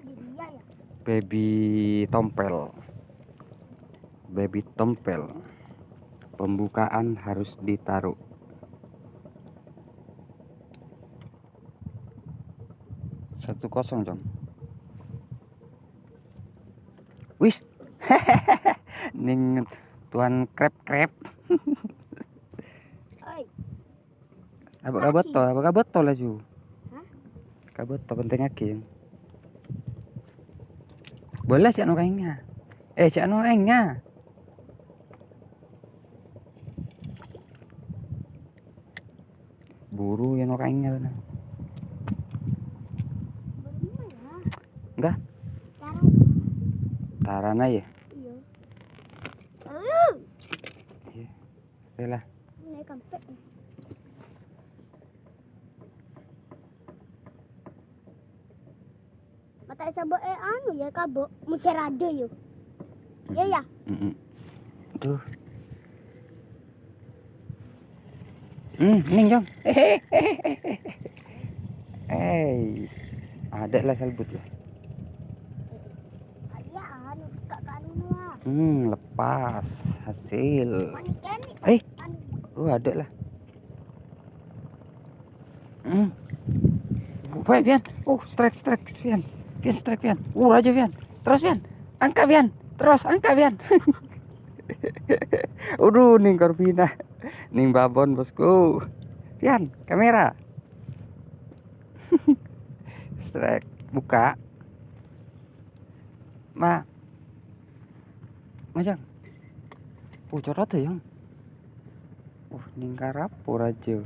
di dia ya. baby tompel. Baby tompel. Pembukaan harus ditaruh. Satu kosong jong. Wis. Ning tuan krep krep. Apa kabar to? Apa kabar to laju? Hah? Kabar to penting lagi. Boleh sih anu kainnya. Eh, si anu kainnya. Buru yang anu kainnya. ya. Enggak, tarana ya. iya. Oke lah. ini kampek. Mata sabuk eh anu ya kabuk musir ada yo. Ya ya. Tuh. Hmm, ning jong. Eh, ada lah salbut lah. Kaya anu kanu lah. Hmm, lepas hasil. Kemi. Eh. Anu. Oh, ada lah. Hmm. Baik, Pian. Oh, strike, strike, Pian. Pian, strike, Pian. Uh, raja, Pian. Terus, Pian. Angkat, Pian. Terus, angkat, Pian. Udah, ning Corvina. Ning babon, bosku. Pian, kamera. strike. Buka. Ma. Majang. Oh, corot ya, yang. Uh, ning karapo raja.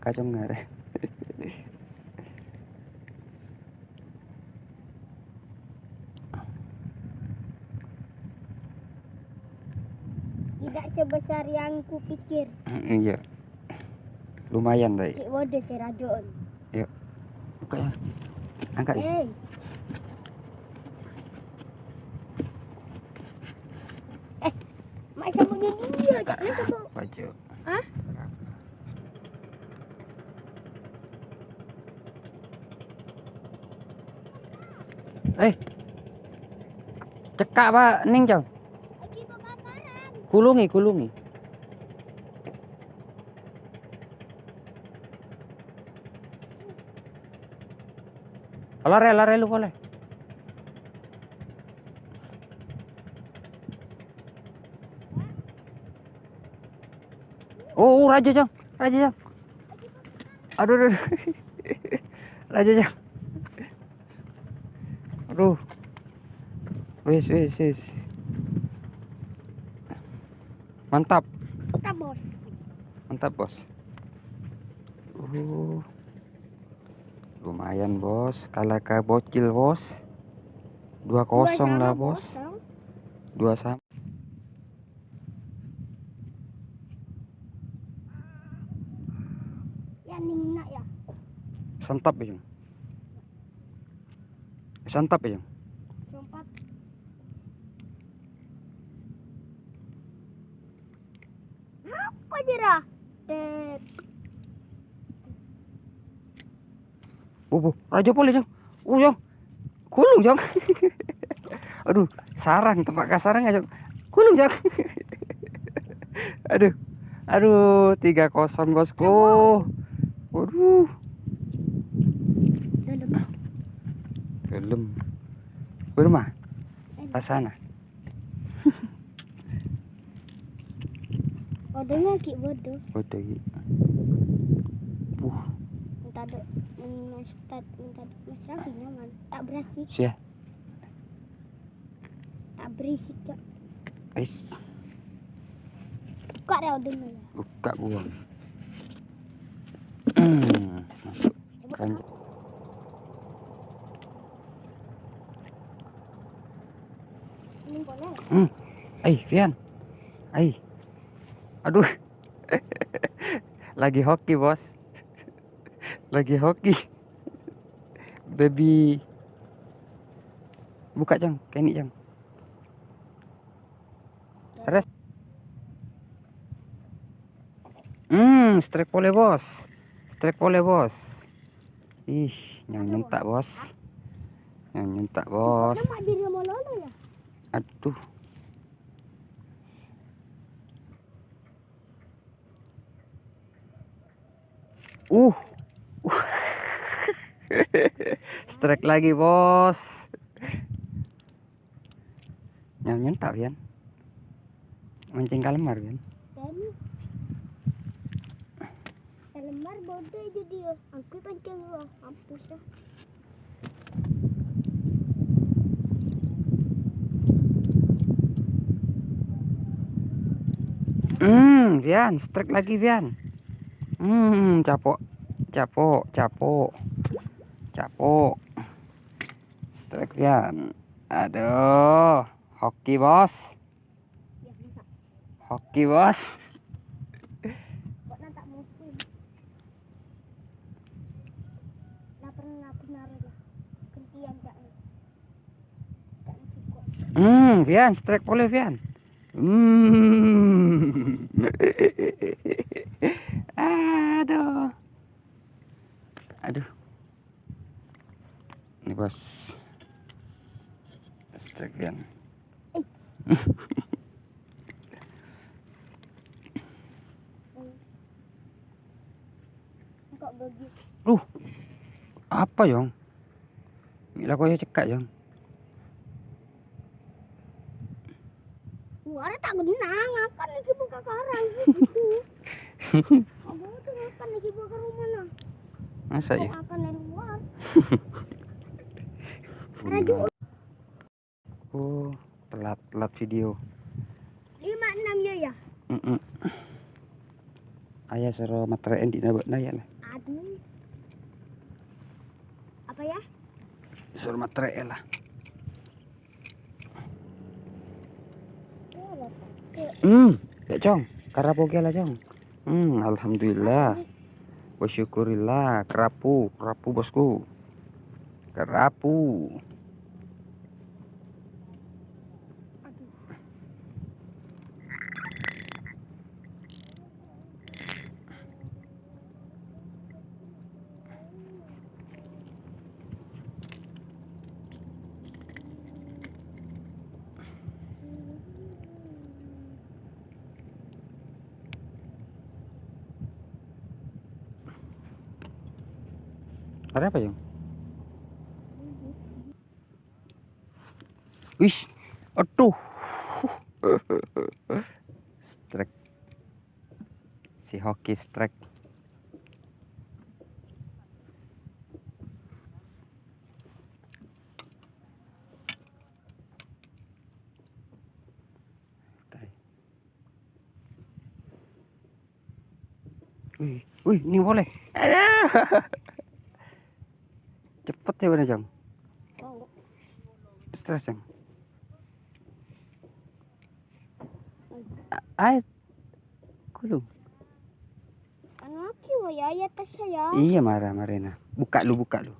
Kacau ngare. Sebesar yang kupikir. iya. Lumayan tadi. Cik wode si rajon. Buka ya. Angkat ya. Eh. Eh, mak sabuknya dia sabuk. Baju. Hah? Eh. Cekak Pak Ning Jong. Kulungi, kulungi. Lari, lari lu boleh. Oh, oh raja jang, raja jang. Aduh, aduh, aduh. raja jang. Aduh. Wis, wis, wis. Mantap, Kita bos. mantap bos. Uh, lumayan bos, kalah ke bocil bos. Dua kosong lah bos, dua sama. Ya ya. Santap ya Jong. Santap ya Jong. Sempat. Eh, Bu, bu, raja boleh Jong. Uh Jong, kulung Jong. Aduh, sarang tempat kasarang aja. Kulung Jong. aduh, aduh, tiga kosong bosku. Waduh, dalam. belum. Bermah, pasana. Bodohnya ki bodoh. Udah gitu. Uh, Minta do, minta do, mas Raffi nyaman. Tak berisik, sia. tak berisik cok. Ais, Kok ada dulu ya? buka. Hmm, masuk. Kanjeng. Hmm. Ai, Vian. Ai. Aduh. Lagi hoki, Bos. Lagi hoki. Baby. Buka, Jang. Kayak ini, Jang. Terus. Hmm, strike pole, Bos. Strike pole, Bos. Ih, yang nyentak, Bos. Yang nyentak, Bos. Ya? Aduh. Uh. Strike lagi, Bos. Yang nyentak, Pian. Mancing kalemar, Pian. Dan lembar bodoh jadi ya. Aku pancing gua, mampus ya. Hmm, Pian, strike lagi, Pian. Hmm, capok. Capok, capok. Capok. Strike, Pian. Aduh, hoki, Bos. Hoki, Bos. Hmm, Vian, strike boleh Vian. Hmm. Aduh. Aduh. Ini bos. Begitu? Duh. Apa yong? Gila kau ya cekak yong. Wah, tak kena ngakan lagi buka karang. Apa tuh ngakan lagi buka rumah nah? Masa ya? Oh, telat telat video. lima enam ya ya. Mm -mm. Ayah suruh materai di nabak naya lah. Aduh. Apa ya? Suruh materai lah. Oh, rasa. Hmm, ya Jong, karapoge lah Jong. Hmm, alhamdulillah. Bersyukurillah, kerapu, kerapu bosku. Kerapu. Aduh. Ada apa Jong? Wih, aduh. Strike. si hoki strike. Wih, wih, ini boleh. Aduh. Cepet ya bener. Mau. Stres, Jong. Ay, kulung. Ano aki wa ya ya tas saya. Iya, marah, Marina. Buka lu, buka lu.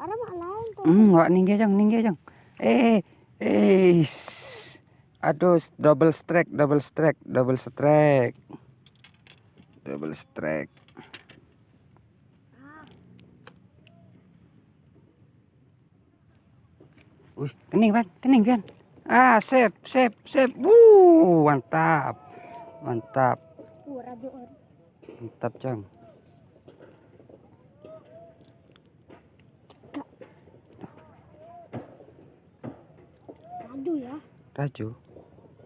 Ara mak lain. Hmm, wak ninggi, Jong, ninggi, Jong. Eh, eh. Aduh, double strike, double strike, double strike. Double strike. Wih, kening, Ban. Kening, Ban. Ah, sip, sip, sip. Wuh, mantap. Mantap. Mantap, Jong. Radio ya. Raju,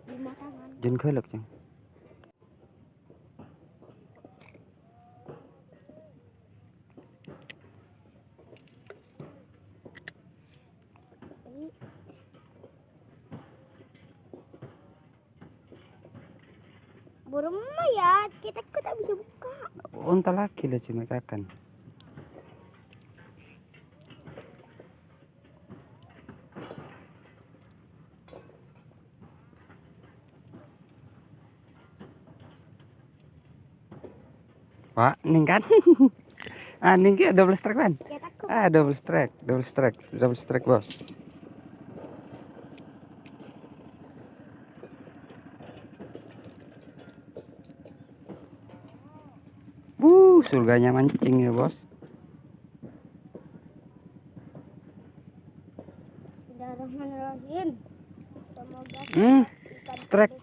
Lima tangan. kelek, Jong. Burma ya, kita kok tak bisa buka. Unta laki lah cuma kakan. Wah, ning kan? ah, ning ki double strike kan? Kok Ah, double strike, double strike, double strike bos. Wuh, surganya mancing ya bos. Hmm, strike.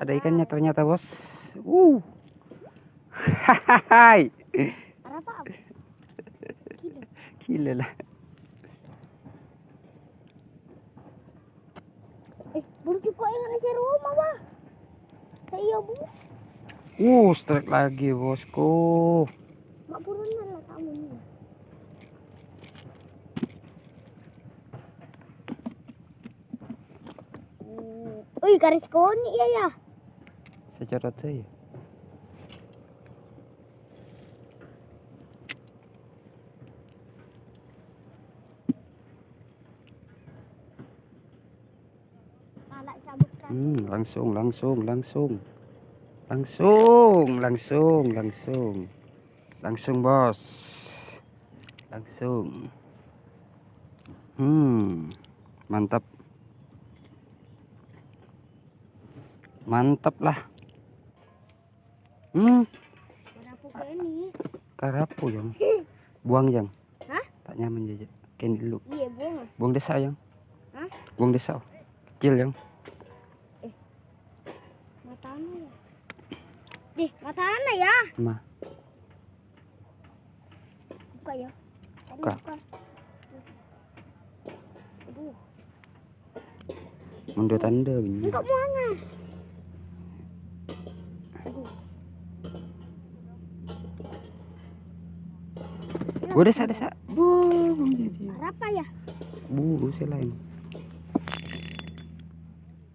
ada ikannya ternyata bos. Uh, hai? Gila. lah. Eh, baru juga yang ada rumah, Wah. Saya bu, Uh, strike lagi bosku. nih. Uh, garis koni ya ya. Secara sabuk kan. Hmm, langsung, langsung, langsung. Langsung, langsung, langsung. Langsung, bos. Langsung. Hmm, mantap. Mantap lah. Hmm, karapu yang. Buang yang. Hah? Tak nyaman jajan. Kain dulu. Iya. Buang desa yang. Hah? Buang desa. Kecil yang. Mata anak ya. Dih, mata anak ya. Mah. Buka ya. Tadi Buka. buka. Aduh, Mundur tanda bunyi. enggak mau angah. Gua desa desa. Bu, buang jadi. Apa ya? Bu, saya lain.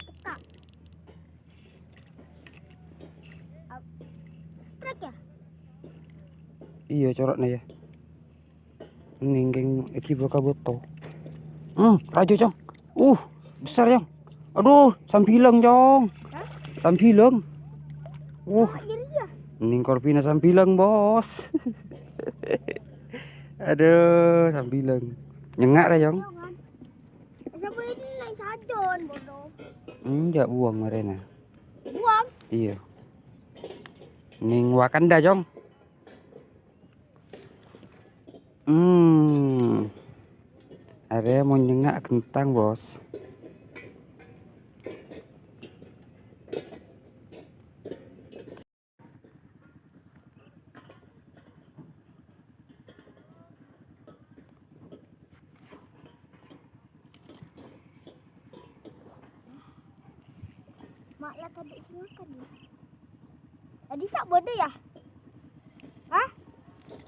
Peka. Ap- Strike ya? Iya coroknya ya. Ninggeng iki bakal boto. Hmm, raju cong. Uh, besar yang. Aduh, sambilang cong. Sambilang. Uh, diri ya? ning korpina sambilang bos. Aduh, sambilang. Nyengak dah cong. Enggak buang marena. Buang. Iya. Ning Wakanda cong. Hmm. Ada mau nyengak kentang bos. Mak lah tadi sih makan ya. Adi sak bodoh ya? Hah?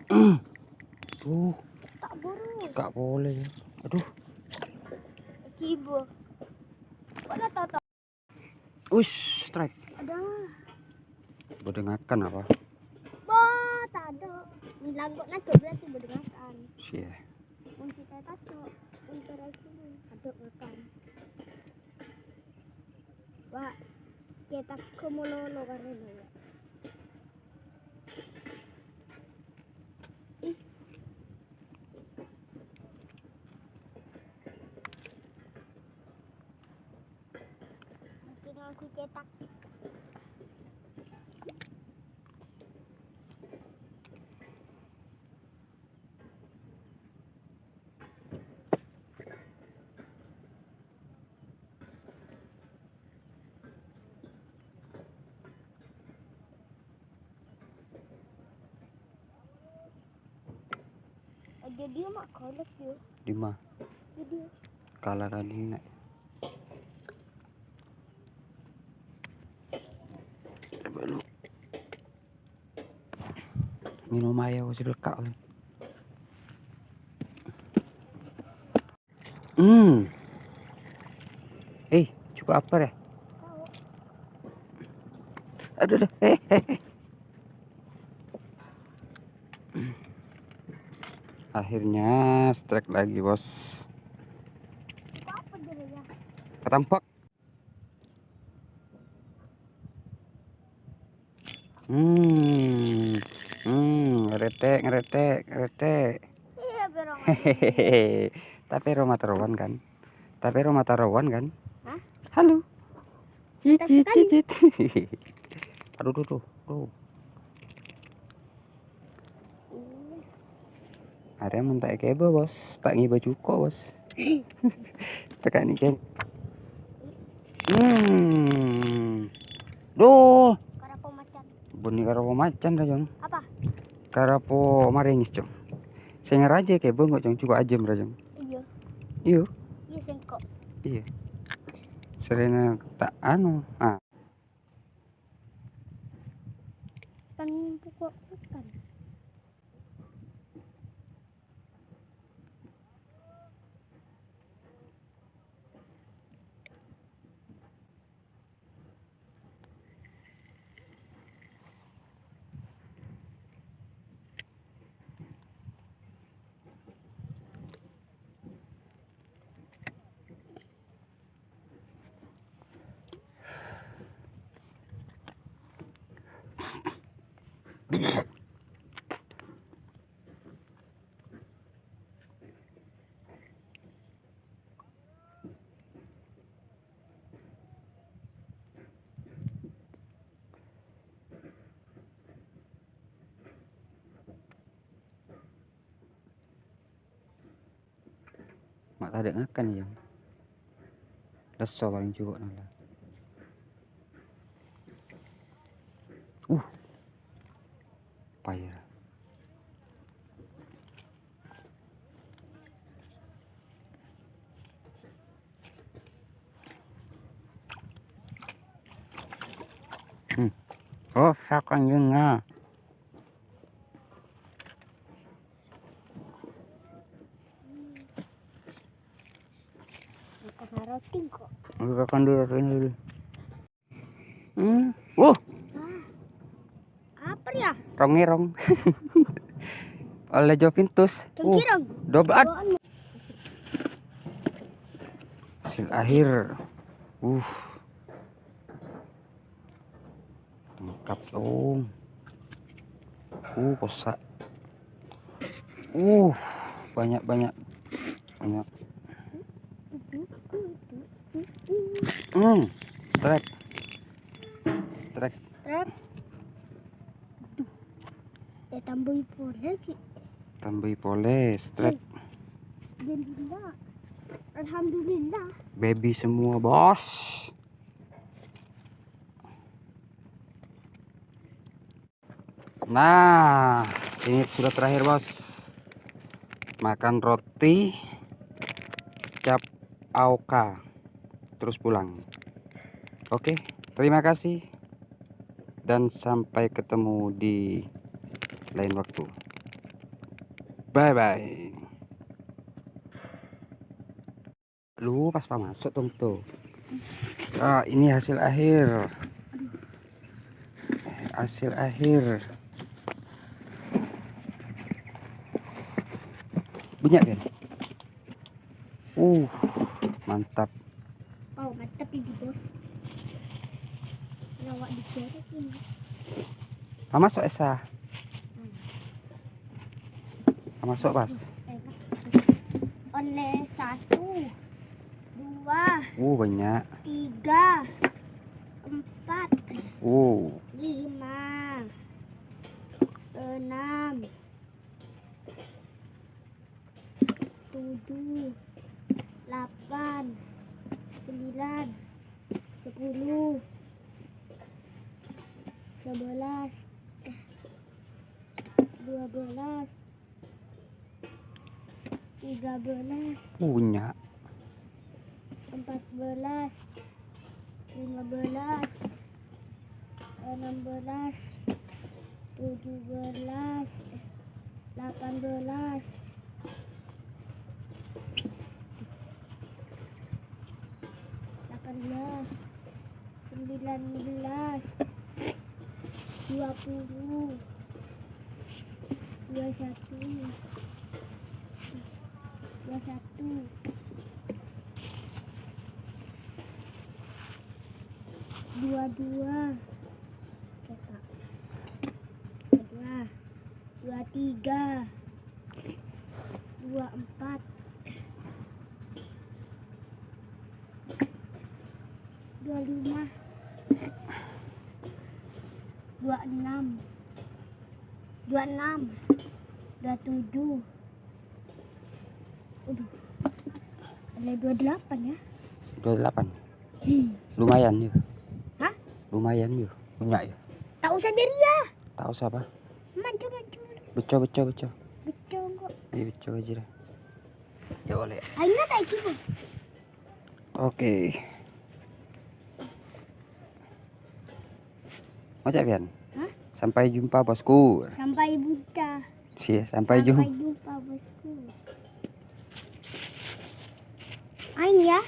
Tuh, Tak buru. gak boleh. Aduh, Cibo. Wala toto. ush, strike. Ada. Bodengakan apa? Bah, tak ada. Langkok nato berarti berdengakan. Sih. Kita tato, untuk itu ada makan. Wah, kita kemulolo karena ya. Ih. Mungkin aku cetak. Ada dia mak kolek dia. Lima. Dia. Kalah kali nak. Belum. Minum air sudah kak. Hmm. Eh, cukup apa deh? Kau Aduh, aduh. Eh, eh, eh. Akhirnya strike lagi, Bos. ya? Ketampak. Hmm. Hmm, ngeretek, ngeretek, ngeretek. Iya. Hehehe. Tapi Roma taruhan kan? Tapi Roma taruhan kan? Hah? Halo. Cicit, cicit. Aduh, tuh, tuh, Ada yang kebo bos, tak ngiba cuko bos. Tekan nih kan. Hmm. Duh, Karapo macan. bunyi karapo macan dah jong. Apa? Karapo maringis jong. Saya ngeraja kebo nggak jong, cukup ajem dah jong. Iya. Iyo, Iya sengkok. iya. Serena tak anu. Ah, mak tak ada ngakan ya jong. Leso paling cukup nala. Uh. Payah. Hmm. Oh, sakan nga. Makan roti kok. Makan dulu dulu. Hmm. Uh. Apa ya? rongirong. Oleh Jovintus. Uh, ad. Bawaan mo. Hasil akhir. Uh. Dong. Uh, kosa. Uh, banyak banyak banyak. Hmm, strike. Strike. Trap. Tuh. Eh tambahin pun lagi. Tambah pole strike. Alhamdulillah. Alhamdulillah. Baby semua, Bos. Nah, ini sudah terakhir, Bos. Makan roti cap auka terus pulang. Oke, terima kasih. dan sampai ketemu di lain waktu. Bye bye. Lu pas pak masuk dong tuh. Ah, ini hasil akhir. Hasil akhir. Banyak kan? Uh, mantap. Oh, mantap ini bos. Lawak dikerek ini. Pak masuk Esa. Pak masuk pas. Oleh satu, dua, Uh, banyak. tiga, empat, Uh, lima, enam, tujuh, delapan, sembilan, sepuluh, sebelas, dua belas, tiga belas, punya. empat belas, lima belas, enam belas, tujuh belas, delapan belas, delapan belas, sembilan belas, dua puluh, dua satu, dua satu. dua dua dua dua tiga 28 ya? 28 hmm. lumayan yuk Hah? lumayan yuk punya yuk tak usah jadi ya tak usah apa? Manco manco beco beco beco. Beco kok. Iya beco aja lah ya boleh. Ayo tak ikut oke. Mau cak bian? Hah? sampai jumpa bosku. Sampai buta. Si, sampai, sampai jumpa, jumpa bosku. Ain ya.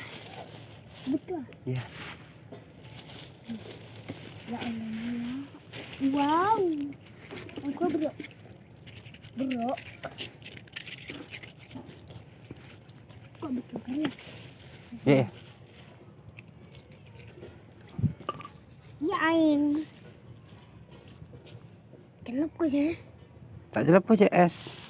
Betul. Iya. Ya Allah. Wow. Aku bro. Bro. Kok betul kan ya? Iya. Ya Ain. Kenapa sih? Tak jelas apa es.